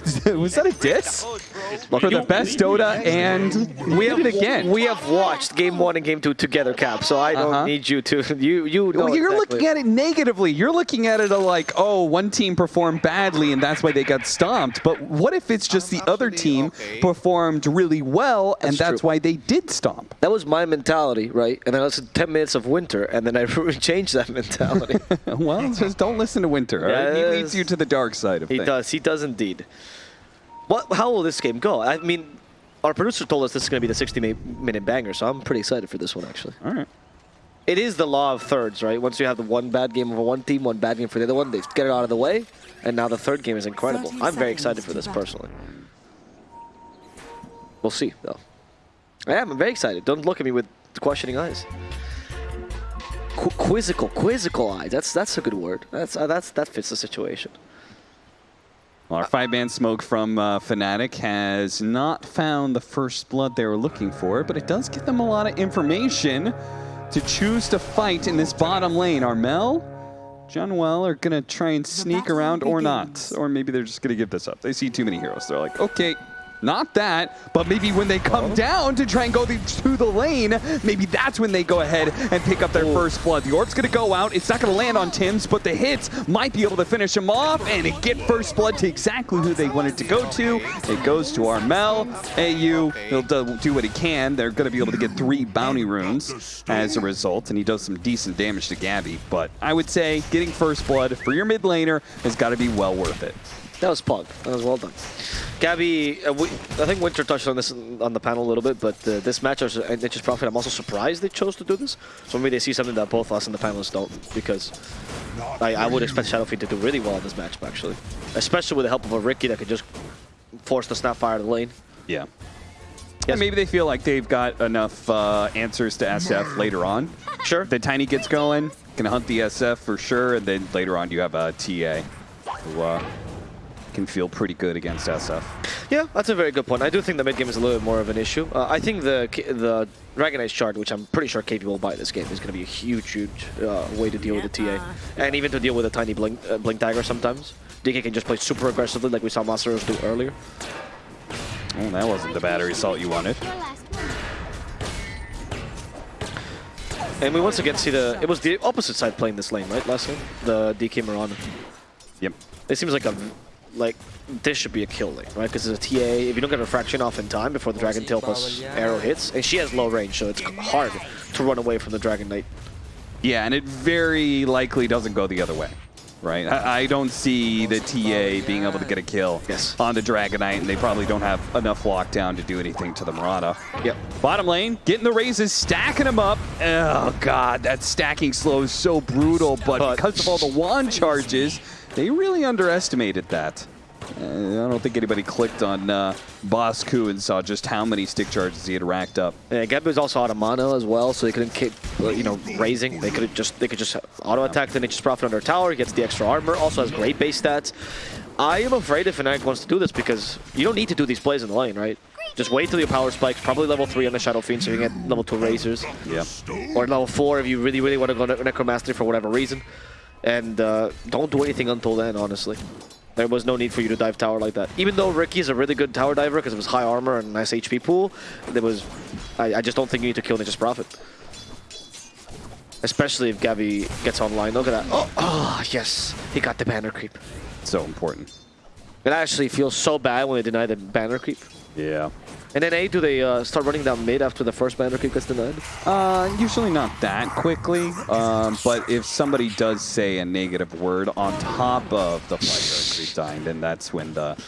Was that a diss? For the best Dota, and we have it again. We have watched game one and game two together, Cap. So I don't Uh-huh. need you to. You you. Know Well, you're exactly. looking at it negatively. You're looking at it like, oh, one team performed badly and that's why they got stomped. But what if it's just the other team performed really well and That's that's why they did stomp? That was my mentality, right? And then I listened to 10 minutes of winter, and then I changed that mentality. well, just don't listen to Winter. all right? He leads you to the dark side of it. he things. does. He does indeed. What? How will this game go? I mean, our producer told us this is going to be the 60-minute banger, so I'm pretty excited for this one, actually. All right. It is the law of thirds, right? Once you have the one bad game of one team, one bad game for the other one, they get it out of the way, and now the third game is incredible. I'm very excited for this personally. We'll see, though. I am. I'm very excited. Don't look at me with questioning eyes. Qu quizzical, quizzical eyes. That's that's a good word. That's uh, that's that fits the situation. Well, our five-man smoke from uh, Fnatic has not found the first blood they were looking for, but it does give them a lot of information to choose to fight in this bottom lane. Armel, Jaunuel are going to try and sneak around or not. Or maybe they're just going to give this up. They see too many heroes. They're like, okay, not that, but maybe when they come down to try and go the, to the lane, maybe that's when they go ahead and pick up their first blood. The orb's going to go out. It's not going to land on Tims, but the hits might be able to finish him off and get first blood to exactly who they wanted to go to. It goes to Armel. AU, he'll do, do what he can. They're going to be able to get three bounty runes as a result, and he does some decent damage to Gabby. But I would say getting first blood for your mid laner has got to be well worth it. That was Pug. That was well done. Gabby, uh, we, I think Winter touched on this on the panel a little bit, but uh, this match is uh, Nature's Prophet. I'm also surprised they chose to do this. So maybe they see something that both us and the panelists don't, because I, I would expect Shadow Fiend to do really well in this matchup, actually. Especially with the help of a Riki that could just force the Snapfire to the lane. Yeah. Yes. And maybe they feel like they've got enough uh, answers to SF later on. Sure. The Tiny gets going, can hunt the SF for sure, and then later on you have a TA who uh, can feel pretty good against SF. Yeah, that's a very good point. I do think the mid game is a little bit more of an issue. Uh, I think the K- the Dragon Knight shard, which I'm pretty sure KP will buy this game, is going to be a huge, huge uh, way to deal with the TA. And even to deal with a tiny blink, uh, blink dagger sometimes. DK can just play super aggressively like we saw Masteros do earlier. Oh, that wasn't the Battery Assault you wanted. And we once again see the... It was the opposite side playing this lane, right, last game? The DK Mirana. Yep. It seems like a... Like, this should be a kill lane, right? Because it's a TA. If you don't get refraction off in time before the Dragon Tail plus arrow hits, and she has low range, so it's hard to run away from the Dragon Knight. Yeah, and it very likely doesn't go the other way. Right? I, I don't see the TA being able to get a kill Yes. on the Dragon Knight, and they probably don't have enough lockdown to do anything to the Mirana. Yep. Bottom lane, getting the raises, stacking them up. Oh, God, that stacking slow is so brutal, but But- because of all the wand charges, they really underestimated that. Uh, I don't think anybody clicked on uh, Bosku and saw just how many stick charges he had racked up. Yeah, Gabby was also out of mana as well, so they couldn't keep, uh, you know, raising. They could just they could just auto attack the Nature's Prophet under tower. He gets the extra armor. Also has great base stats. I am afraid if Fnatic wants to do this because you don't need to do these plays in the lane, right? Just wait till your power spikes. Probably level three on the Shadow Fiend, so you can get level two razors, Yeah. or level four if you really really want to go to Necromastery for whatever reason. And uh, don't do anything until then, honestly. There was no need for you to dive tower like that. Even though Riki's a really good tower diver because of his high armor and nice HP pool, there was, I, I just don't think you need to kill Nature's Prophet. Especially if Gavi gets online. Look at that. Oh, oh, yes. He got the banner creep. So important. It actually feels so bad when they deny the banner creep. Yeah. And then A, do they uh, start running down mid after the first banner creep gets denied? Uh, usually not that quickly, um, but if somebody does say a negative word on top of the creep dying, then that's when the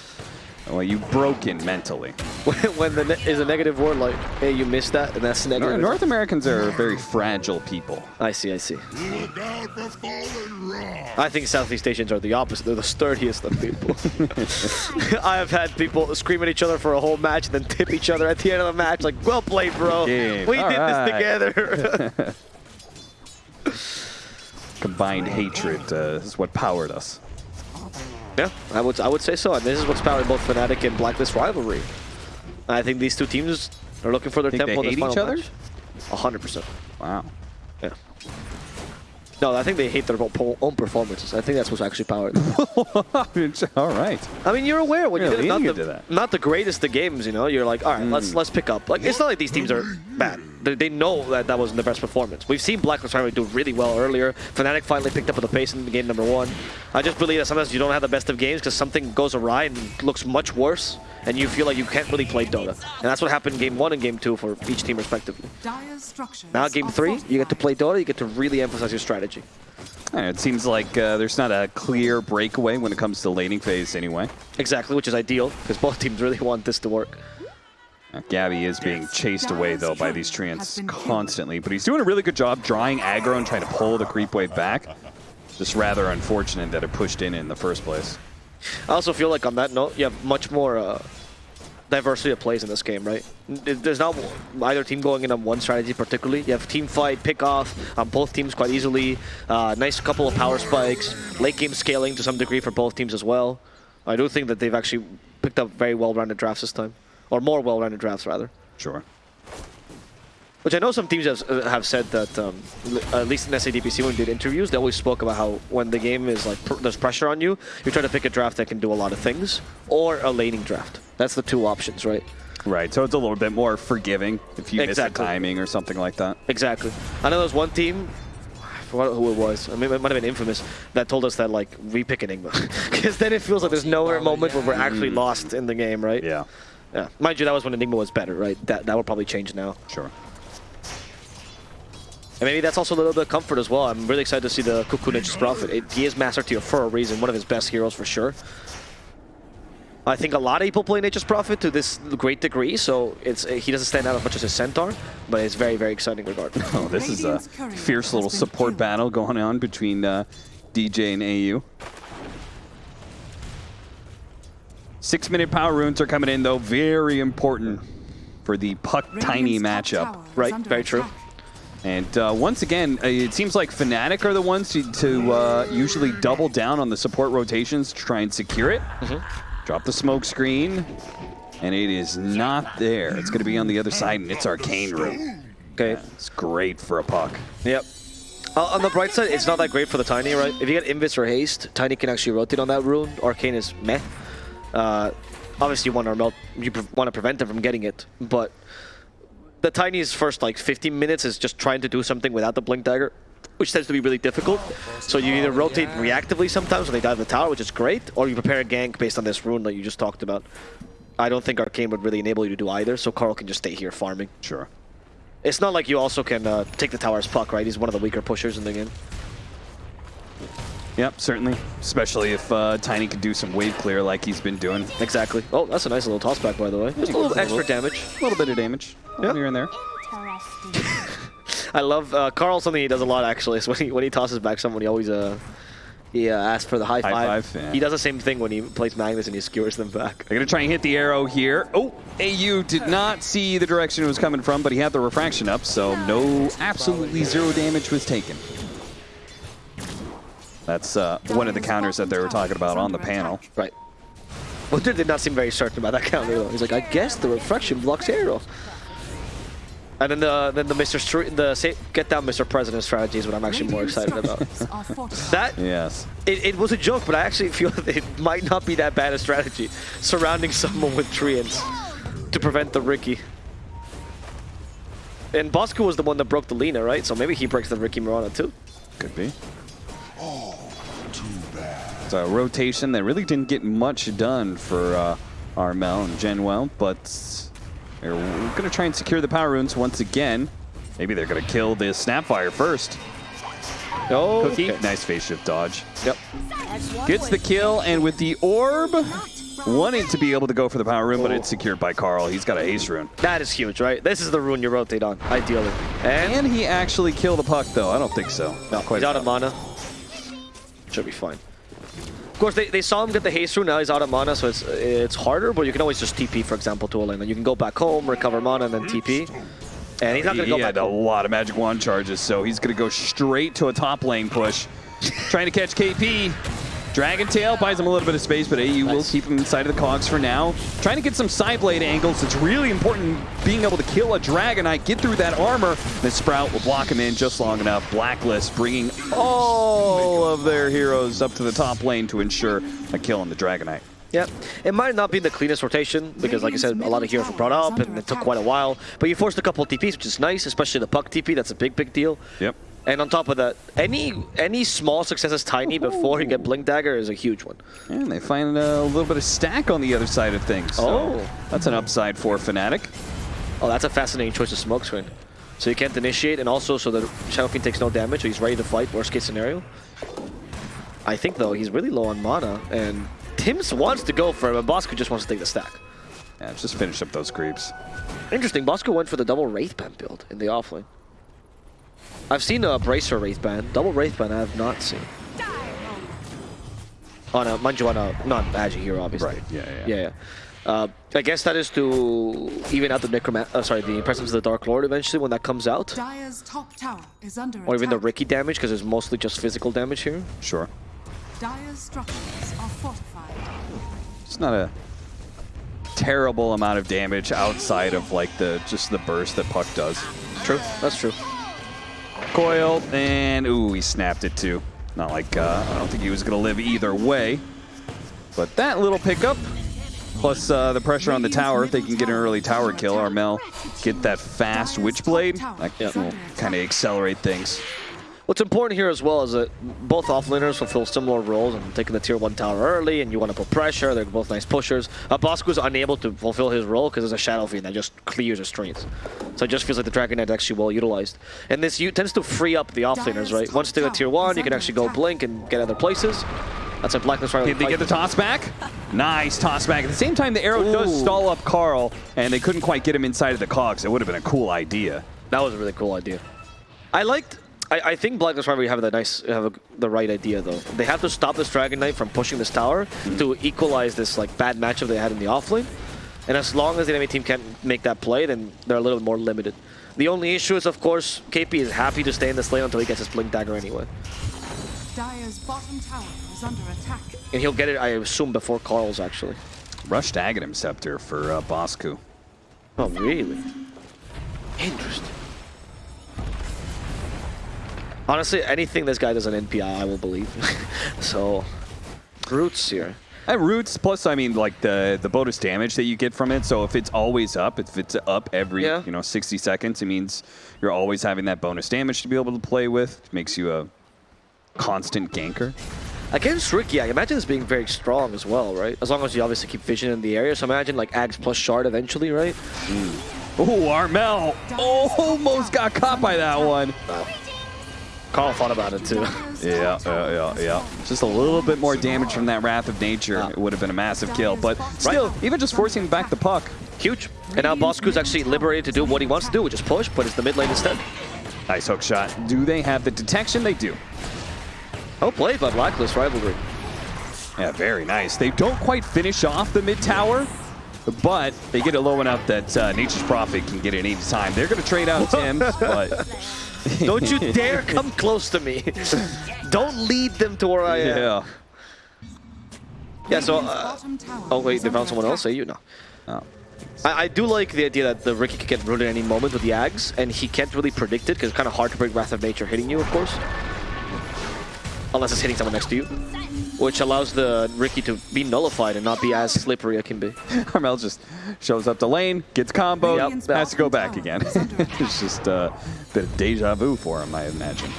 well, you broken mentally. when the ne is a negative word like, hey, you missed that, and that's Nor- negative. North Americans are very fragile people. I see, I see. Look out for falling raw. I think Southeast Asians are the opposite. They're the sturdiest of people. I have had people scream at each other for a whole match and then tip each other at the end of the match like, well played, bro. Game. We All did right." this together. Combined hatred uh, is what powered us. Yeah, I would, I would say so. And this is what's powering both Fnatic and Blacklist rivalry. I think these two teams are looking for their Think they tempo in this hate final each other? match. Hundred percent. Wow. Yeah. No, I think they hate their own performances. I think that's what's actually powered. All right. I mean, you're aware when Yeah, you're not the, that. not the greatest of games, you know. You're like, all right, let's hmm. let's pick up. Like, it's not like these teams are bad. They, they know that that wasn't the best performance. We've seen Black Lives Matter do really well earlier. Fnatic finally picked up the pace in game number one. I just believe that sometimes you don't have the best of games because something goes awry and looks much worse, and you feel like you can't really play Dota. And that's what happened in game one and game two for each team respectively. Now game three, you get to play Dota. You get to really emphasize your strategy. Uh, It seems like uh, there's not a clear breakaway when it comes to laning phase anyway. Exactly, which is ideal because both teams really want this to work. Gabby is being chased away, though, by these treants Has been killed. constantly. But he's doing a really good job drawing aggro and trying to pull the creep wave back. Just rather unfortunate that it pushed in in the first place. I also feel like on that note, you have much more uh, diversity of plays in this game, right? There's not either team going in on one strategy particularly. You have team fight, pick off on both teams quite easily. Uh, nice couple of power spikes, late game scaling to some degree for both teams as well. I do think that they've actually picked up very well-rounded drafts this time, or more well-rounded drafts rather. Sure. Which I know some teams have, uh, have said that, um, l- at least in SEA DPC when we did interviews, they always spoke about how when the game is like, pr there's pressure on you, you try to pick a draft that can do a lot of things, or a laning draft. That's the two options, right? Right, so it's a little bit more forgiving if you miss Exactly. a timing or something like that. Exactly. I know there was one team, I forgot who it was, I mean, it might have been Infamous, that told us that, like, we pick Enigma. Because then it feels like there's nowhere moment where we're actually lost in the game, right? Yeah, Yeah. Mind you, that was when Enigma was better, right? That, that would probably change now. sure. And maybe that's also a little bit of comfort as well. I'm really excited to see the Kuku Nature's Prophet. It, he is Master Tier for a reason, one of his best heroes for sure. I think a lot of people play Nature's Prophet to this great degree, so it's he doesn't stand out as much as his Centaur, but it's very, very exciting regard. Oh, this is a fierce little support battle going on between uh, DJ and AU. Six minute power runes are coming in, though. Very important for the Puck Tiny matchup. Right, under very true. And uh, once again, uh, it seems like Fnatic are the ones to, to uh, usually double down on the support rotations to try and secure it. Drop the smoke screen, and it is not there. It's going to be on the other side, and it's Arcane Rune. Okay. It's great for a puck. Yep. Uh, on the bright side, it's not that great for the Tiny, right? If you get Invis or Haste, Tiny can actually rotate on that rune. Arcane is meh. Uh, obviously, you want to melt, you want to prevent them from getting it, but the Tiny's first like 15 minutes is just trying to do something without the Blink Dagger, which tends to be really difficult. So you either rotate reactively sometimes when they dive the tower, which is great, or you prepare a gank based on this rune that you just talked about. I don't think Arcane would really enable you to do either, so Carl can just stay here farming. Sure. It's not like you also can uh, take the tower as puck, right? He's one of the weaker pushers in the game. Yep, certainly. Especially if uh, Tiny could do some wave clear like he's been doing. Exactly. Oh, that's a nice little toss back, by the way. Just a little extra damage. A little bit of damage Yeah. here and there. I love uh, Carl. Something he does a lot actually is when he when he tosses back someone, he always uh he uh, asks for the high High five. five, yeah. He does the same thing when he plays Magnus and he skewers them back. They're going to try and hit the arrow here. Oh, AU did not see the direction it was coming from, but he had the refraction up, so no, absolutely zero damage was taken. That's uh, one of the counters that they were talking about on the panel. Right. Winter did not seem very certain about that counter though. He's like, I guess the refraction blocks arrows. And then the then the Mr. Str the say, get down Mr. President strategy is what I'm actually more excited about. That Yes. It, it was a joke, but I actually feel that it might not be that bad a strategy, surrounding someone with treants to prevent the Riki. And Bosco was the one that broke the Lina, right? So maybe he breaks the Riki Mirana too. Could be. It's a rotation that really didn't get much done for uh, Armel and Jaunuel, but they're going to try and secure the power runes once again. Maybe they're going to kill the Snapfire first. Oh, Cookie, okay. nice phase shift dodge. Yep. Gets the kill, and with the orb, wanting to be able to go for the power rune, but Oh. it's secured by Carl. He's got a haste rune. That is huge, right? This is the rune you rotate on, ideally. And, And he actually killed the puck, though. I don't think so. no, he's out of mana. Should be fine. Of course, they, they saw him get the haste rune, now he's out of mana, so it's it's harder, but you can always just TP, for example, to a lane. And you can go back home, recover mana, and then TP. And he's not going he to go back had a lot of magic wand charges, so he's going to go straight to a top lane push. Trying to catch KP. Dragon Tail buys him a little bit of space, but AU will keep him inside of the cogs for now. Trying to get some side blade angles. It's really important being able to kill a Dragon Knight, get through that armor. The Sprout will block him in just long enough. Blacklist bringing all of their heroes up to the top lane to ensure a kill on the Dragon Knight. Yeah, it might not be the cleanest rotation because, like I said, a lot of heroes were brought up and it took quite a while. But you forced a couple of TPs, which is nice, especially the puck TP. That's a big, big deal. Yep. And on top of that, any any small success is tiny before you get Blink Dagger is a huge one. And they find a little bit of stack on the other side of things. So Oh. That's an upside for Fnatic. Oh, that's a fascinating choice of smoke screen. So you can't initiate, and also so that Shadow Fiend takes no damage, so he's ready to fight, worst case scenario. I think, though, he's really low on mana, and Tims wants to go for him, but Bosco just wants to take the stack. Yeah, just finish up those creeps. Interesting, Bosco went for the double Wraith build in the offlane. I've seen a Bracer Wraith Band. Double Wraith Band I have not seen. On a, mind you, on a, not Agi here, obviously. Right, yeah, yeah. Yeah, yeah. Uh, I guess that is to even out the Necroman- uh, sorry, the presence of the Dark Lord eventually when that comes out. Dire's top tower is under Or even the attack. Riki damage, because it's mostly just physical damage here. Sure. Dire's structures are fortified. It's not a terrible amount of damage outside of like the just the burst that Puck does. True, that's true. Coil and ooh, he snapped it too. Not like uh, I don't think he was gonna live either way. But that little pickup, plus uh, the pressure on the tower, if they can get an early tower kill, Armel get that fast Witchblade, that will kind of accelerate things. What's important here as well is that both offlaners fulfill similar roles and taking the tier 1 tower early and you want to put pressure, they're both nice pushers. Uh, Bosco is unable to fulfill his role because there's a Shadow Fiend that just clears his strength. So it just feels like the Dragon Knight is actually well utilized. And this tends to free up the offlaners, right? Once they go tier 1, you can actually go blink and get other places. That's a Blacklist right Did they get the toss back? Nice toss back. At the same time, the arrow does stall up Carl, and they couldn't quite get him inside of the cogs. It would have been a cool idea. That was a really cool idea. I liked. I, I think Blacklist Rivalry have the nice, have a, the right idea though. They have to stop this Dragon Knight from pushing this tower to equalize this like bad matchup they had in the offlane. And as long as the enemy team can't make that play, then they're a little more limited. The only issue is, of course, KP is happy to stay in this lane until he gets his Blink Dagger anyway. Dire's bottom tower is under attack. And he'll get it, I assume, before Carl's actually. Rushed Aghanim Scepter for uh, Bosku. Oh, really? Interesting. Honestly, anything this guy does on NPI, I will believe. so, Roots here. At roots, plus I mean like the the bonus damage that you get from it. So if it's always up, if it's up every Yeah. you know 60 seconds, it means you're always having that bonus damage to be able to play with. It makes you a constant ganker. Against Riki, I imagine this being very strong as well, right? As long as you obviously keep vision in the area. So imagine like Ags plus Shard eventually, right? Oh, Armel almost got caught by that one. Carl thought about it too. Yeah, yeah, yeah, yeah. Just a little bit more damage from that Wrath of Nature. It would have been a massive kill, but still, even just forcing back the puck. Huge. And now Bosku's actually liberated to do what he wants to do, which is push, but it's the mid lane instead. Nice hook shot. Do they have the detection? They do. Oh, played by Blacklist Rivalry. Yeah, very nice. They don't quite finish off the mid tower, but they get it low enough that uh, Nature's Prophet can get it any time. They're going to trade out Tim, but Don't you dare come close to me. Don't lead them to where I am. yeah. Yeah, so... Uh, oh, wait, they found someone else? Say you? No. Oh. I, I do like the idea that the Riki could get rooted at any moment with the Ags, and he can't really predict it because it's kind of hard to break Wrath of Nature hitting you, of course. Unless it's hitting someone next to you. Which allows the Riki to be nullified and not be as slippery it can be. Armel just shows up the lane, gets combo, Yep. has to go back again. it's just a bit of deja vu for him, I imagine.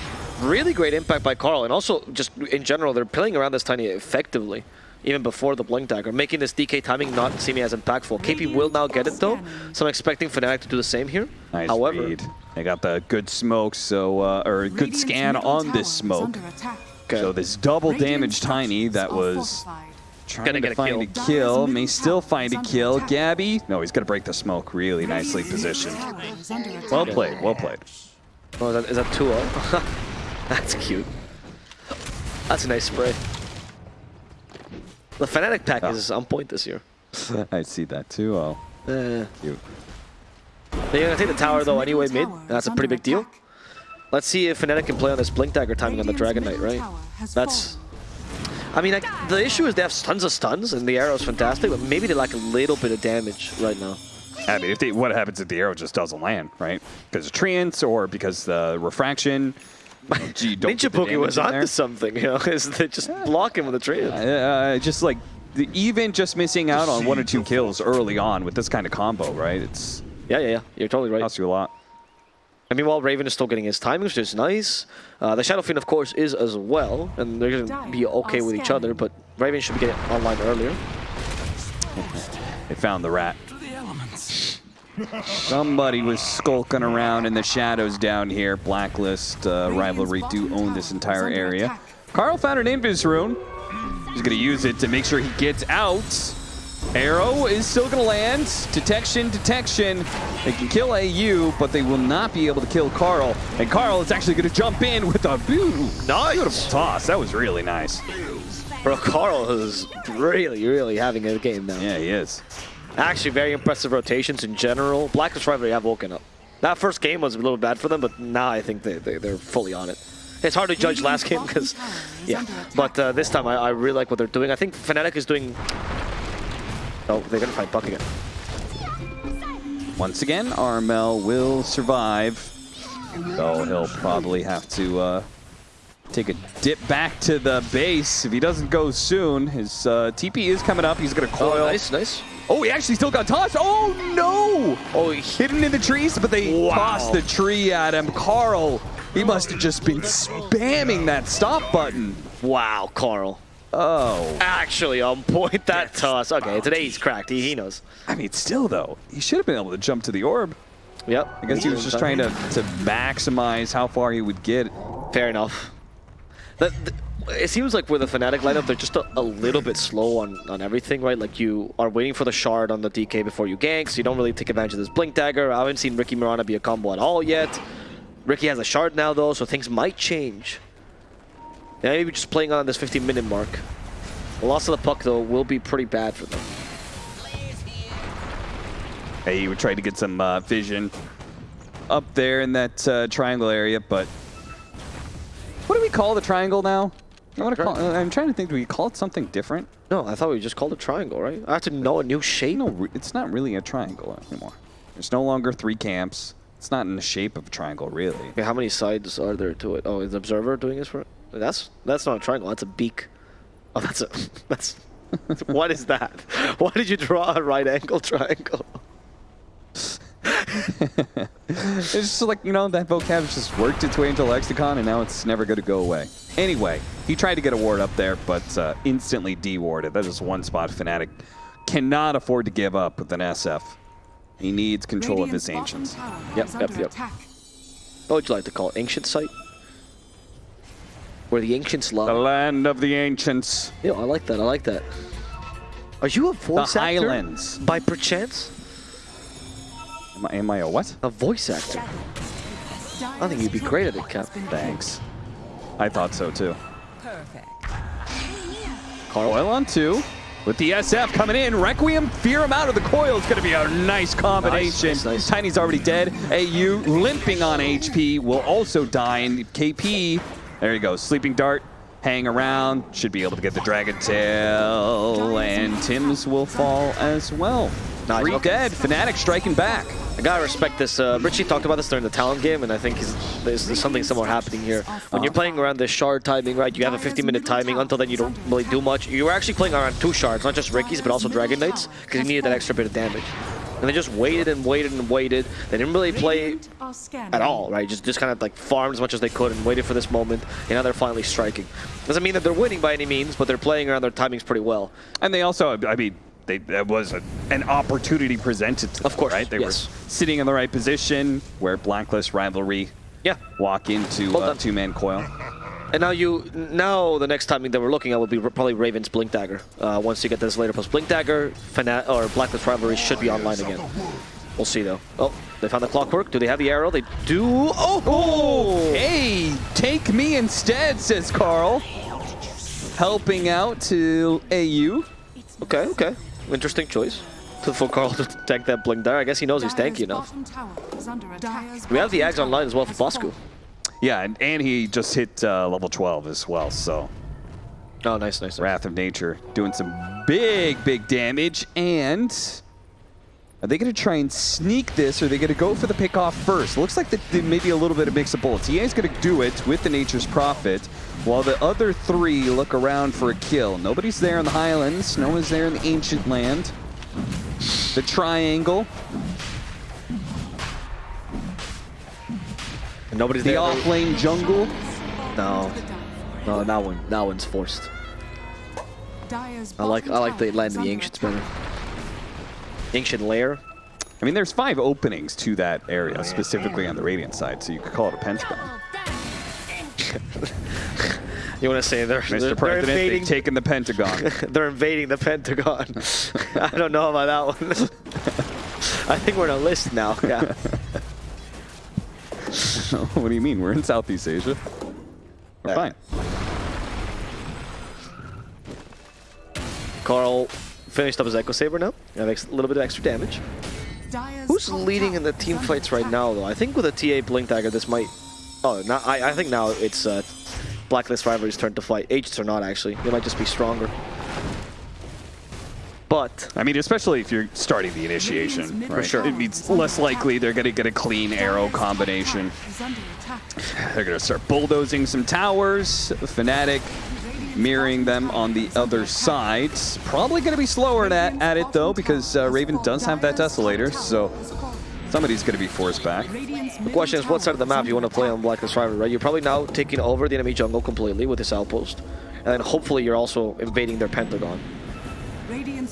Really great impact by Carl, and also just in general, they're playing around this tiny effectively. Even before the Blink Dagger, making this DK timing not seeming as impactful. KP will now get it though, so I'm expecting Fnatic to do the same here. Nice However, read. They got the good smoke, so uh, or good Radiant's scan on tower this is smoke. Under attack. Okay. So this double damage tiny that was fortified. trying Gonna to get a find kill. a kill. May still find a kill. Gabby, no, he's gonna break the smoke. Really nicely positioned. tower is under attack. Well played, well played. oh, is that, is that two up? That's cute. That's a nice spray. The Fnatic pack Oh. is on point this year. I see that too. Oh, Uh, cute. they're gonna take the tower though anyway mid. That's a pretty big deal. Attack. Let's see if Fnatic can play on this Blink Dagger timing on the Dragon Knight, right? That's. I mean, like, the issue is they have tons of stuns, and the arrow is fantastic, but maybe they lack a little bit of damage right now. I mean, if they, what happens if the arrow just doesn't land, right? Because of treants or because the refraction. You don't Ninja get the Poke was in onto there. something, you know, is they just block him with the tree. Uh, just like the, even just missing out on one or two kills early on with this kind of combo, right? It's Yeah, yeah, yeah. You're totally right. costs you a lot. And meanwhile, Raven is still getting his timings, which is nice. Uh, the Shadow Fiend, of course, is as well, and they're going to be okay with each other, but Raven should be getting online earlier. They found the rat. Somebody was skulking around in the shadows down here. Blacklist uh, rivalry do own this entire area. Carl found an Invis rune. He's going to use it to make sure he gets out. Arrow is still going to land. Detection, detection. They can kill AU, but they will not be able to kill Carl. And Carl is actually going to jump in with a beautiful, Nice. beautiful toss. That was really nice. Bro, Carl is really, really having a game now. Yeah, he is. Actually, very impressive rotations in general. Blacklist Rivalry have woken up. That first game was a little bad for them, but now I think they, they, they're fully on it. It's hard to judge last game because, yeah. But uh, this time I, I really like what they're doing. I think Fnatic is doing... Oh, they're going to fight Puck again. Once again, Armel will survive. Though he'll probably have to uh, take a dip back to the base. If he doesn't go soon, his uh, TP is coming up. He's going to coil. Oh, nice, nice. Oh, he actually still got tossed. Oh, no! Oh, he Hidden in the trees, but they Wow. tossed the tree at him. Carl, he must have just been spamming that stop button. Wow, Carl. Oh. Actually on point that toss. Okay, today he's cracked. He, he knows. I mean, still, though, he should have been able to jump to the orb. Yep. I guess he was just trying to, to maximize how far he would get. Fair enough. The, the, it seems like with the Fnatic lineup, they're just a, a little bit slow on, on everything, right? Like you are waiting for the shard on the DK before you gank, so you don't really take advantage of this Blink Dagger. I haven't seen Riki Mirana be a combo at all yet. Riki has a shard now though, so things might change. Maybe just playing on this 15 minute mark. The loss of the puck though will be pretty bad for them. Hey, would try to get some uh, vision up there in that uh, triangle area, but what do we call the triangle now? I wanna call, uh, I'm trying to think. Do we call it something different? No, I thought we just called it triangle, right? I have to know a new shape. No, it's not really a triangle anymore. There's no longer three camps. It's not in the shape of a triangle, really. Okay, how many sides are there to it? Oh, is the observer doing this for it? That's that's not a triangle. That's a beak. Oh, that's a that's. what is that? Why did you draw a right angle triangle? It's just like, you know, that vocab just worked its way into lexicon and now it's never going to go away. Anyway, he tried to get a ward up there, but uh, instantly dewarded. That is one spot Fnatic cannot afford to give up with an SF. He needs control of his ancients. Yep, yep, yep. What would you like to call it? Ancient site? Where the ancients The land of the ancients. Yeah, I like that. I like that. Are you a The voice actor? islands. By perchance? Am I, am I a what? A voice actor? I think you'd be great at it, Cap. Thanks. I thought so too. Perfect. Coil on two. With the SF coming in, Requiem, fear him out of the coil. It's going to be a nice combination. Nice, nice, nice. Tiny's already dead. AU limping on HP will also die. And KP, there you go, sleeping dart, hang around, should be able to get the dragon tail, and Tims will fall as well. Nice, Three okay. dead, Fnatic striking back. I gotta respect this. Uh, Richie talked about this during the talent game, and I think he's, there's, there's something similar happening here. When you're playing around this shard timing, right, you have a 50 minute timing. Until then, you don't really do much. You were actually playing around two shards, not just Riki's, but also Dragon Knights, because you needed that extra bit of damage. And they just waited and waited and waited. They didn't really play at all, right? Just just kind of like farmed as much as they could and waited for this moment. And now they're finally striking. Doesn't mean that they're winning by any means, but they're playing around their timings pretty well. And they also, I mean, they, that was a, an opportunity presented to Of them, course, right? They yes. were sitting in the right position where Blacklist rivalry Yeah. walk into Well uh, two-man coil. And now you, now the next timing that we're looking at will be probably Raven's Blink Dagger. Uh, once you get this later plus Blink Dagger, Fana or Blacklist Rivalry should be online again. We'll see though. Oh, they found the clockwork. Do they have the arrow? They do. Oh, Oh, hey, take me instead, says Carl. Helping out to AU. okay, okay. Interesting choice. To for Carl to tank that Blink Dagger. I guess he knows he's tanky enough. We have the Ags online as well for Bosku. Yeah, and, and he just hit uh, level 12 as well, so Oh, nice, nice. nice. Wrath of Nature doing some big, big damage. And are they going to try and sneak this, or are they going to go for the pick off first? Looks like that there may be a little bit of mix of bullets. EA is going to do it with the Nature's Prophet, while the other three look around for a kill. Nobody's there in the Highlands. No one's there in the Ancient Land. The Triangle. Nobody's The there. off lane jungle. No, no, that one, that one's forced. I like, I like the land of the is ancients better. Ancient lair. I mean, there's five openings to that area, oh, specifically on the Radiant side, so you could call it a pentagon. You want to say they're, they're, Mr. they're invading? they've taken the Pentagon. they're invading the Pentagon. I don't know about that one. I think we're on a list now. Yeah. what do you mean? We're in Southeast Asia. We're Yeah. fine. Carl finished up his Echo Saber now. That makes a little bit of extra damage. Who's leading in the team fights right now, though? I think with a TA Blink Dagger, this might. Oh, now I, I think now it's uh, Blacklist Rivalry's turn to fight. Aegis or not, actually. They might just be stronger. But I mean, especially if you're starting the initiation, For sure. It means less likely they're going to get a clean arrow combination. tower is under attack. They're going to start bulldozing some towers. Fnatic mirroring them on the other side. Probably going to be slower at, at it, though, because uh, Raven does have that Desolator, so somebody's going to be forced back. the question is, what side of the map you want to play on Blacklist Rivalry, right? You're probably now taking over the enemy jungle completely with this outpost. And then hopefully you're also invading their Pentagon.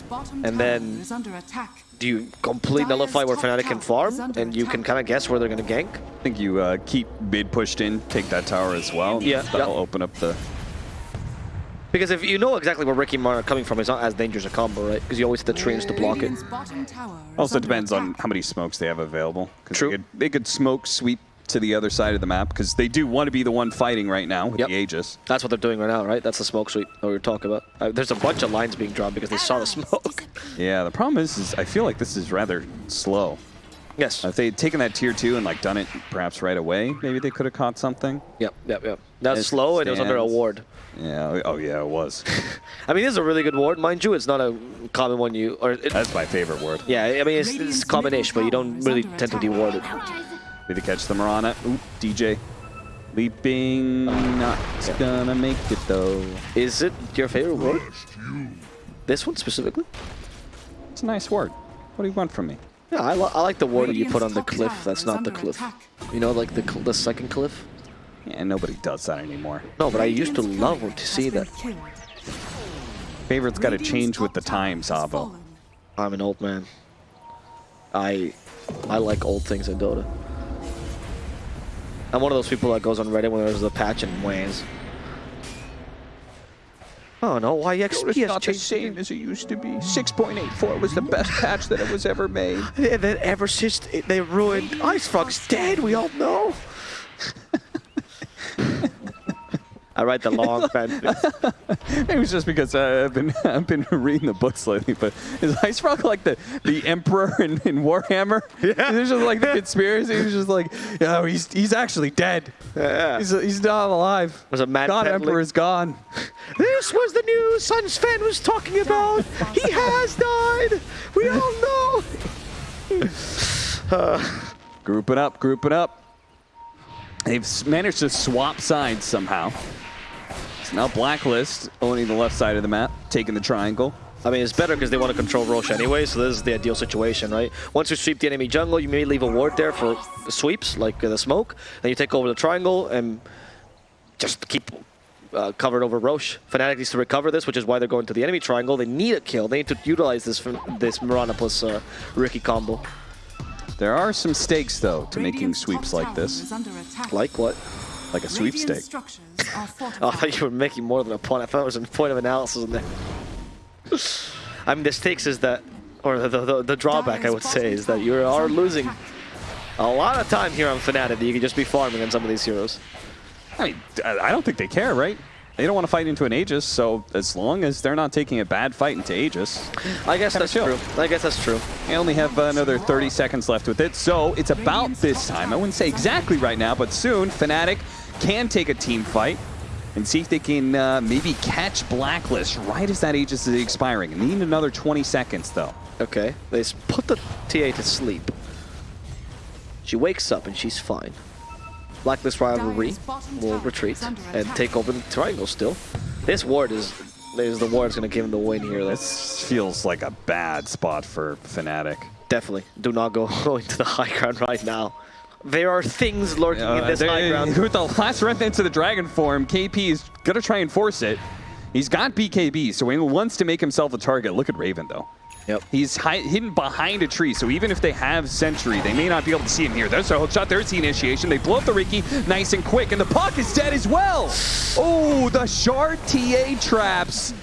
Radiant's bottom And then- is under attack. Do you completely Dire's nullify where top Fnatic can farm, and you can kind of guess where they're going to gank? I think you uh, keep mid pushed in, take that tower as well. Yeah, That'll yeah. open up the... Because if you know exactly where Riki and Mar are coming from, it's not as dangerous a combo, right? Because you always have the trees to block it. Radiant's bottom tower is Also under depends on how many smokes they have available. True. They could, they could smoke sweep to the other side of the map because they do want to be the one fighting right now with Yep. the Aegis. That's what they're doing right now, right? That's the smoke sweep that we were talking about. Uh, there's a bunch of lines being drawn because they saw the smoke. Yeah, the problem is, is I feel like this is rather slow. yes. If they had taken that tier two and like done it perhaps right away, maybe they could have caught something. Yep, yep, yep. That's As slow and it was under a ward. Yeah. Oh yeah, it was. I mean, this is a really good ward, mind you. It's not a common one you... or it, That's my favorite word. Yeah, I mean, it's, it's Radiant's common-ish, but you don't really tend to under deward it. Did they catch the Mirana? Oop, DJ. Leaping, not gonna make it though. Is it your favorite word? This one specifically? It's a nice word. What do you want from me? Yeah, I, I like the word that you put on the cliff that's not the cliff. attack. You know, like the, cl the second cliff? Yeah, nobody does that anymore. No, but I used to love to see been that. killed. Favorite's got to change with the times, has Avo. I'm an old man. I I like old things in Dota. I'm one of those people that goes on Reddit when there's a patch and whans. Oh no, why XP has not changed? The same as it used to be. 6.84 was the best patch that it was ever made. And then ever since they ruined IceFrog's dead, we all know. I write the long fan. It was just because uh, I've been I've been reading the books lately. But is IceFrog like the the Emperor in, in Warhammer? Yeah. There's just like the conspiracy. He's just like, yeah, he's he's actually dead. Yeah. He's he's not alive. There's a mad God peddling- Emperor is gone. This was the news SunsFan was talking about. He has died. We all know. Grouping up, grouping up. They've managed to swap sides somehow. It's now Blacklist owning the left side of the map, taking the triangle. I mean, it's better because they want to control Roche anyway, so this is the ideal situation, right? Once you sweep the enemy jungle, you may leave a ward there for sweeps, like uh, the smoke, then you take over the triangle and just keep uh, covered over Roche. Fnatic needs to recover this, which is why they're going to the enemy triangle. They need a kill. They need to utilize this from this Mirana plus uh, Riki combo. There are some stakes, though, to making sweeps like this, is under attack. Like what? Like a Radiant sweepstake. Oh, I thought you were making more than a point. I thought it was a point of analysis in there. I mean, the stakes is that, or the, the, the drawback, I would say, is that you are losing a lot of time here on Fnatic that you can just be farming on some of these heroes. I mean, I I don't think they care, right? They don't want to fight into an Aegis, so as long as they're not taking a bad fight into Aegis, I guess that's chill. true. I guess that's true. they only have another 30 seconds left with it. So it's about this time. I wouldn't say exactly right now, but soon Fnatic can take a team fight. and see if they can uh, maybe catch Blacklist right as that Aegis is expiring. Need another 20 seconds, though. Okay, they put the TA to sleep. She wakes up and she's fine. Blacklist Rivalry will retreat and take over the triangle still. This ward is, is the ward that's going to give him the win here. That's This feels like a bad spot for Fnatic. definitely. Do not go, go into the high ground right now. There are things lurking in Uh, this they- high ground. With the last remnants of the Dragon form, KP is going to try and force it. He's got BKB, so he wants to make himself a target. Look at Raven, though. Yep. He's hi hidden behind a tree, so even if they have Sentry, they may not be able to see him here. There's a hook shot. There's the initiation. They blow up the Riki nice and quick, and the puck is dead as well. Oh, the Shard TA traps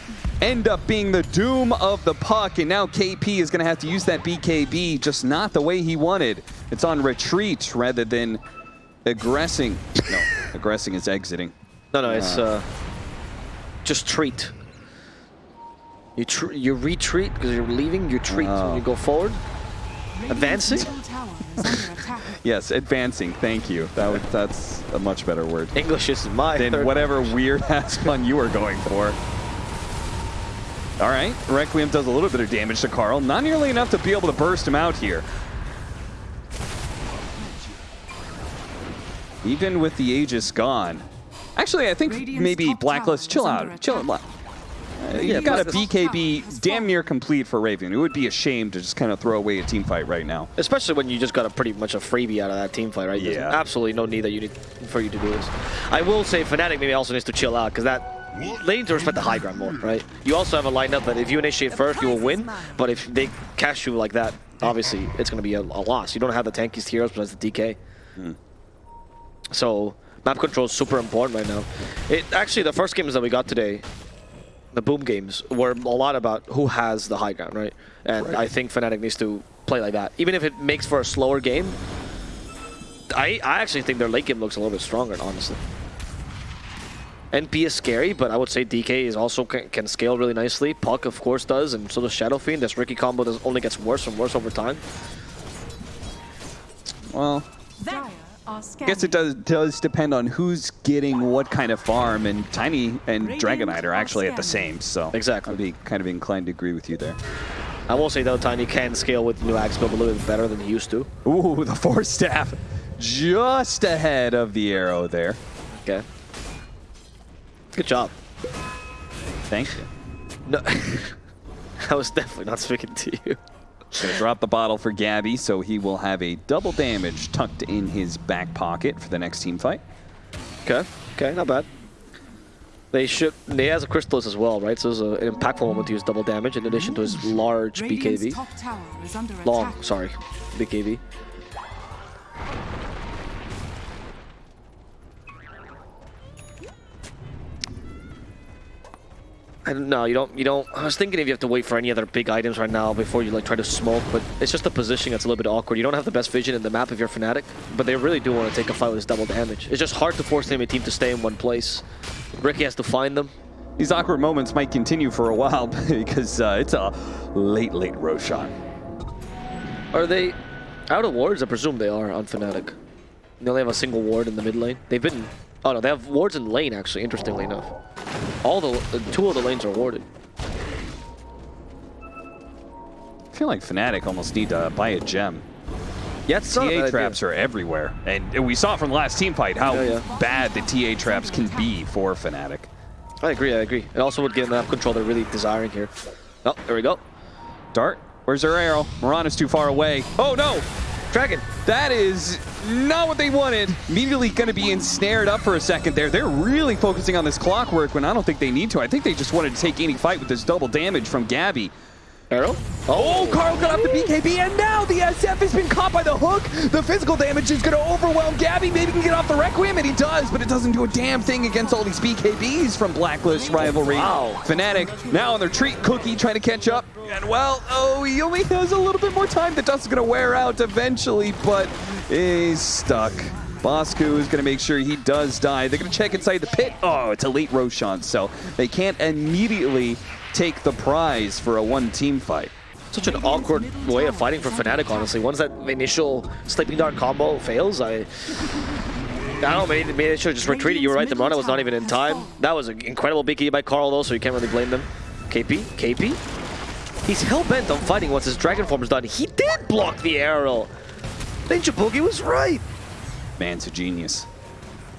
end up being the doom of the puck, and now KP is going to have to use that BKB, just not the way he wanted. It's on retreat rather than aggressing. No, aggressing is exiting. No, no, it's uh, just treat. You tr you retreat because you're leaving. You treat Oh. when you go forward. Advancing? middle tower is under attack. Yes, advancing. Thank you. That was, that's a much better word. English is my than whatever weird ass pun you were going for. All right, Requiem does a little bit of damage to Carl, not nearly enough to be able to burst him out here. Even with the Aegis gone. Actually, I think Radiant's maybe top Blacklist, chill out, under chill attack. out. Yeah, you got a Blacklist- BKB damn near complete for Raven. It would be a shame to just kind of throw away a team fight right now. Especially when you just got a pretty much a freebie out of that team fight, right? There's Yeah. absolutely no need that you need for you to do this. I will say Fnatic maybe also needs to chill out because that they need to respect the high ground more, right? You also have a lineup that if you initiate first, you will win. But if they catch you like that, obviously it's going to be a, a loss. You don't have the tankiest heroes besides the DK. Hmm. So map control is super important right now. It actually the first games that we got today, the boom games, were a lot about who has the high ground, right? And Right. I think Fnatic needs to play like that, even if it makes for a slower game. I I actually think their late game looks a little bit stronger, honestly. NP is scary, but I would say DK is also can, can scale really nicely. Puck, of course, does, and so does Shadow Fiend. This Riki combo does, only gets worse and worse over time. Well, Dire are I guess it does does depend on who's getting what kind of farm, and Tiny and Dragon Knight are actually at the same, so Exactly. I'd be kind of inclined to agree with you there. I will say though, Tiny can scale with the new axe build a little bit better than he used to. Ooh, the force staff just ahead of the arrow there. Okay. Good job. Thank you. No, I was definitely not speaking to you. Gonna drop the bottle for Gabby, so he will have a double damage tucked in his back pocket for the next team fight. Okay, okay, not bad. They should. They has a Crystalys as well, right? So it's an impactful moment to use double damage in addition to his large Radiant's BKB. top tower is under Long, attack. sorry, BKB. I don't know. You don't. You don't. I was thinking if you have to wait for any other big items right now before you like try to smoke, but it's just the positioning that's a little bit awkward. You don't have the best vision in the map if you're Fnatic, but they really do want to take a fight with this double damage. It's just hard to force the enemy team to stay in one place. Riki has to find them. These awkward moments might continue for a while because uh, it's a late, late Roshan. Are they out of wards? I presume they are on Fnatic. They only have a single ward in the mid lane. They've been... Oh no, they have wards in lane actually, interestingly enough. All the... uh, Two of the lanes are warded. I feel like Fnatic almost need to buy a gem. Yeah, it's not a bad TA idea. traps are everywhere, and we saw from the last team fight how Yeah, yeah. bad the TA traps can be for Fnatic. I agree, I agree. It also would give them the control they're really desiring here. Oh, there we go. Dart, where's their arrow? Mirana's too far away. Oh no! Dragon! That is not what they wanted. Immediately going to be ensnared up for a second there. They're really focusing on this clockwork when I don't think they need to. I think they just wanted to take any fight with this double damage from Gabby. Arrow? Oh, Carl got off the BKB, and now the SF has been caught by the hook. The physical damage is going to overwhelm Gabby. Maybe he can get off the Requiem, and he does, but it doesn't do a damn thing against all these BKBs from Blacklist Rivalry. Wow. Fnatic now on their treat cookie trying to catch up. And well, oh, he only has a little bit more time. The dust is going to wear out eventually, but he's stuck. Bosku is going to make sure he does die. They're going to check inside the pit. Oh, it's Elite Roshan, so they can't immediately take the prize for a one-team fight. Such an awkward way of fighting for Fnatic, honestly. Once that initial Sleeping Dart combo fails, I... I don't know, maybe, maybe they should have just retreated. You were right, the Mirana was not even in time. That was an incredible BKB by Carl, though, so you can't really blame them. KP? KP? He's hell-bent on fighting once his Dragon Form is done. He did block the arrow! Ninja Boogie was right! Man's a genius.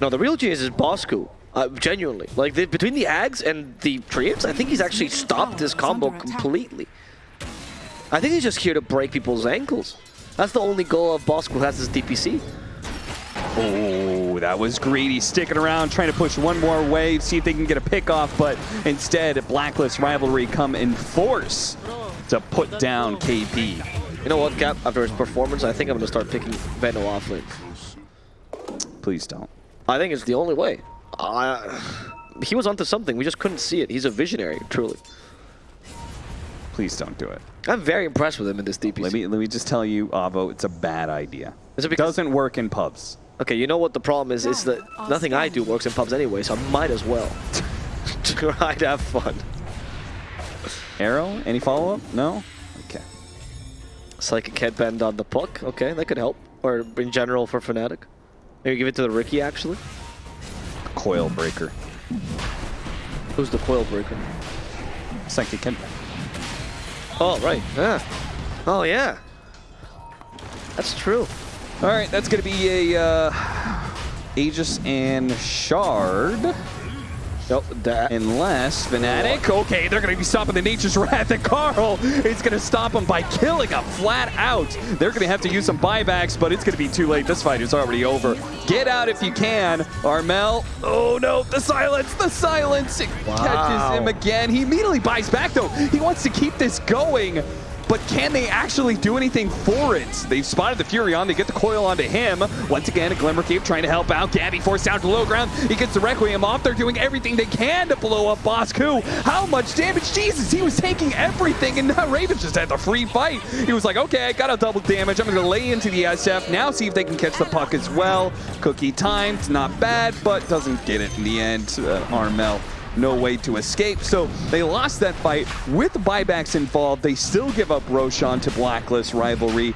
No, the real genius is Bosku. Uh, genuinely. Like, the, between the Ags and the Treants, I think he's actually stopped this combo completely. I think he's just here to break people's ankles. That's the only goal of Bosku who has his DPC. Oh, that was greedy. Sticking around, trying to push one more wave, see if they can get a pick off, but instead, Blacklist Rivalry come in force to put down KP. You know what, Cap? After his performance, I think I'm going to start picking Veno offlane. Please don't. I think it's the only way. Uh, he was onto something. We just couldn't see it. He's a visionary, truly. Please don't do it. I'm very impressed with him in this DPC. Let me let me just tell you, Avo, it's a bad idea. Is it It because- doesn't work in pubs. Okay, you know what the problem is? Is that nothing I do works in pubs anyway, so I might as well try to have fun. Arrow? Any follow up? No. Okay. Psychic headband on the puck. Okay, that could help. Or in general for Fnatic. Maybe give it to the Riki, actually. Coil breaker. Who's the coil breaker? Psychic Kent. Oh, right. Yeah. Oh, yeah. That's true. All right, that's gonna be a uh, Aegis and Shard. Nope, that. Unless Fnatic, okay, they're gonna be stopping the Nature's Wrath, and Karl is gonna stop them by killing him flat out. They're gonna have to use some buybacks, but it's gonna be too late. This fight is already over. Get out if you can, Armel. Oh no, the silence, the silence. It Wow. catches him again. He immediately buys back though. He wants to keep this going. But can they actually do anything for it? They've spotted the Furion. They get the coil onto him. Once again, a Glimmer Cape trying to help out. Gabbi forced down to low ground. He gets the Requiem off. They're doing everything they can to blow up Bosku. How much damage? Jesus, he was taking everything, and now Raven just had the free fight. He was like, okay, I got a double damage. I'm going to lay into the SF. Now see if they can catch the puck as well. Kuku timed, not bad, but doesn't get it in the end. Uh, Armel no way to escape. So they lost that fight with buybacks involved. They still give up Roshan to Blacklist rivalry.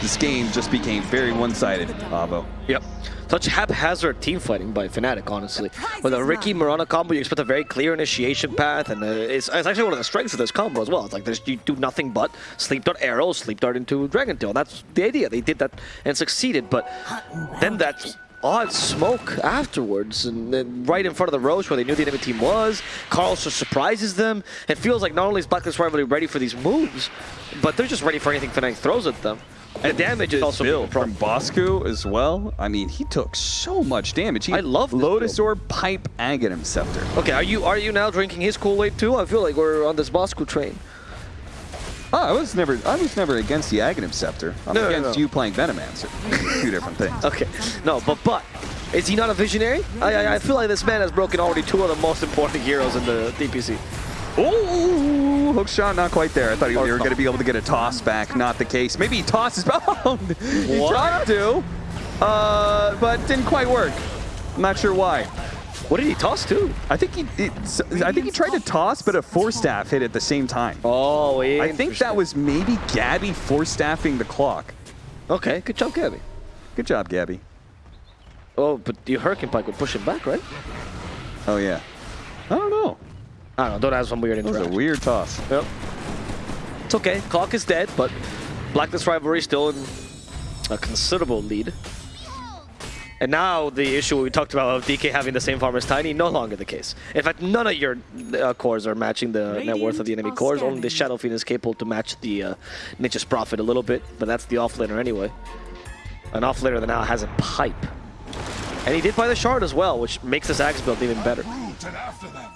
This game just became very one-sided, Avo. Yep. Such haphazard team fighting by Fnatic, honestly. With a Riki Mirana combo, you expect a very clear initiation path, and uh, it's, it's actually one of the strengths of this combo as well. It's like there's, you do nothing but sleep dart arrow, sleep dart into Dragon Tail. That's the idea. They did that and succeeded, but then that odd smoke afterwards, and then right in front of the Roche where they knew the enemy team was. Karl just surprises them. It feels like not only is Blacklist Rivalry ready for these moves, but they're just ready for anything Fnatic throws at them. And damage is also problem. from Bosku as well. I mean, he took so much damage. He I love Lotus Orb, Pipe, Aghanim Scepter. Okay, are you are you now drinking his Kool-Aid too? I feel like we're on this Bosco train. Oh, I was never, I was never against the Aghanim Scepter. I'm No, no, against no. you playing Venomancer. Two different things. Okay, no, but but is he not a visionary? I, I I feel like this man has broken already two of the most important heroes in the DPC. Ooh, hook shot, not quite there. I thought you were going to be able to get a toss back. Not the case. Maybe he tosses. Oh, he What? tried to, uh, but didn't quite work. I'm not sure why. What did he toss to? I think he, it's, I think he tried to toss, but a Force Staff hit at the same time. Oh, I think that was maybe Gabbi Force Staffing the clock. okay. Good job, Gabbi. Good job, Gabbi. Oh, but your Hurricane Pike would push him back, right? Oh yeah. I don't know. I don't know. Don't ask some weird That was a weird toss. Yep. It's okay. Clock is dead, but Blacklist Rivalry still in a considerable lead. And now the issue we talked about of DK having the same farm as Tiny, no longer the case. In fact, none of your uh, cores are matching the net worth of the enemy cores. Only the scanning. Shadow Fiend is capable to match the uh, Nature's Prophet a little bit, but that's the offlaner anyway. An offlaner that now has a pipe. And he did buy the shard as well, which makes this axe build even better. Root and after them.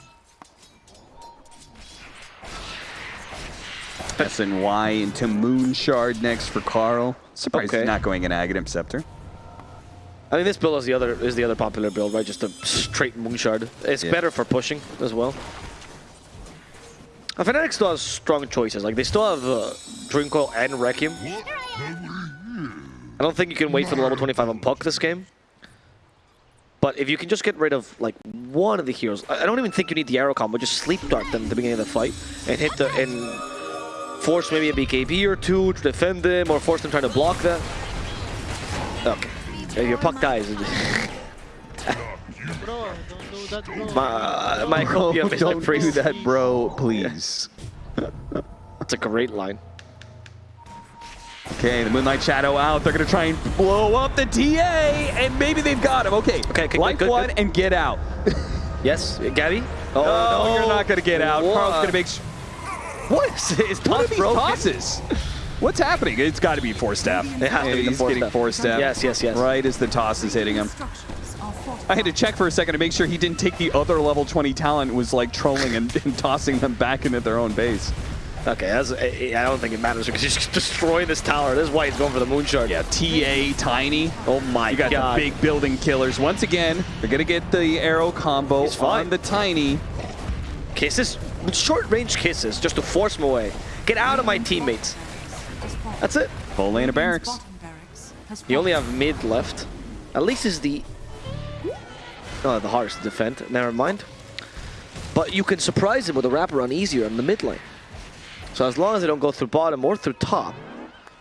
SNY into Moon Shard next for Karl. Surprised Okay. he's not going in Aghanim Scepter. I mean, this build is the other is the other popular build, right? Just a straight Moonshard. It's Yeah. better for pushing as well. Uh, Fnatic still has strong choices. Like they still have uh, Dream Coil and Requiem. I don't think you can wait for the level 25 on Puck this game. But if you can just get rid of like one of the heroes, I I don't even think you need the arrow combo. Just sleep dart them at the beginning of the fight and hit the and force maybe a BKB or two to defend them, or force them trying to block that. Okay, if your puck dies, My, my Bro, copy of it, don't priest. do that, bro, please. It's a great line. Okay, the Moonlight Shadow out. They're going to try and blow up the TA, and maybe they've got him. Okay, Okay, okay, life good, good, one good. and get out. Yes, Gabbi? Oh, no, oh, you're not going to get out. What? Karl's going to make... Sh- What is, is what are toss these broken? tosses? What's happening? It's got to be Force Staff. It has to be the he's four getting step. Force Staff. Yes, yes, yes. Right as the toss is hitting him. Structures are fortified. I had to check for a second to make sure he didn't take the other level 20 talent was like trolling and, and tossing them back into their own base. Okay, I I don't think it matters because he's just destroying this tower. This is why he's going for the moonshard. Yeah, TA, Tiny. Oh my god. You got god. the big building killers. Once again, they're going to get the arrow combo on the Tiny. kisses, short range kisses, just to force him away. Get out of my teammates. That's it. Full lane of barracks. Barracks You only have mid left. At least is the oh, the hardest to defend. Never mind. But you can surprise him with a wraparound easier in the mid lane. So as long as they don't go through bottom or through top,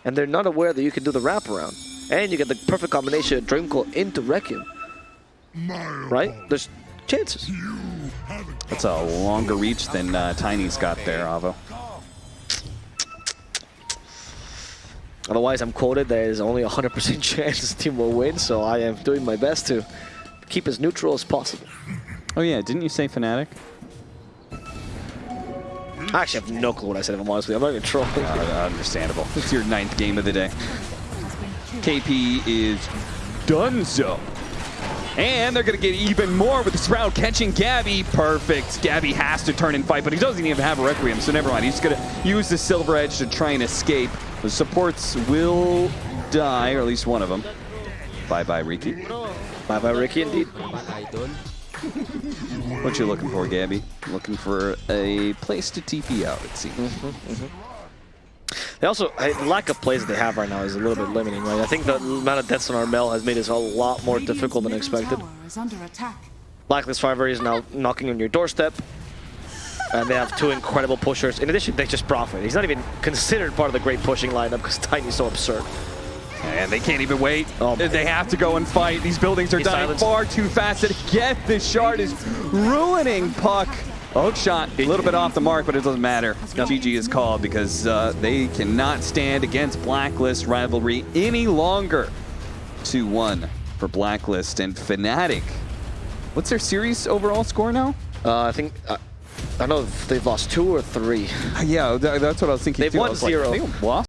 and they're not aware that you can do the wraparound, and you get the perfect combination of Dream Coil into Requiem, right? There's chances. That's a longer reach than uh, Tiny's got there, Avo. Otherwise, I'm quoted there is only a 100% chance this team will win, so I am doing my best to keep as neutral as possible. Oh yeah, didn't you say Fnatic? I actually have no clue what I said, if I'm honest with you. I'm not even trolling. Uh, understandable. It's your ninth game of the day. has been killed. KP is done so. And they're going to get even more with the Sprout catching Gabbi. Perfect. Gabbi has to turn and fight, but he doesn't even have a Requiem, so never mind. He's going to use the Silver Edge to try and escape. The supports will die, or at least one of them. Bye-bye, Riki. Bye bye, Riki, indeed. What you looking for, Gabbi? Looking for a place to TP out, it seems. Mm-hmm, mm-hmm. They also, the lack of plays that they have right now is a little bit limiting, right? I think the amount of deaths on Armel has made this a lot more difficult than expected. Tower is. Blacklist Fiver is now knocking on your doorstep. And they have two incredible pushers. In addition, they just profit. He's not even considered part of the great pushing lineup because Tiny's so absurd. And they can't even wait. Oh they have to go and fight. These buildings are He's dying silenced. far too fast to get this shard is ruining Puck. Hook shot, a little bit off the mark, but it doesn't matter. GG is called because uh, they cannot stand against Blacklist rivalry any longer. 2-1 for Blacklist and Fnatic. What's their series overall score now? Uh, I think, uh, I don't know if they've lost two or three. Yeah, that's what I was thinking They've too. I won was like, zero. they lost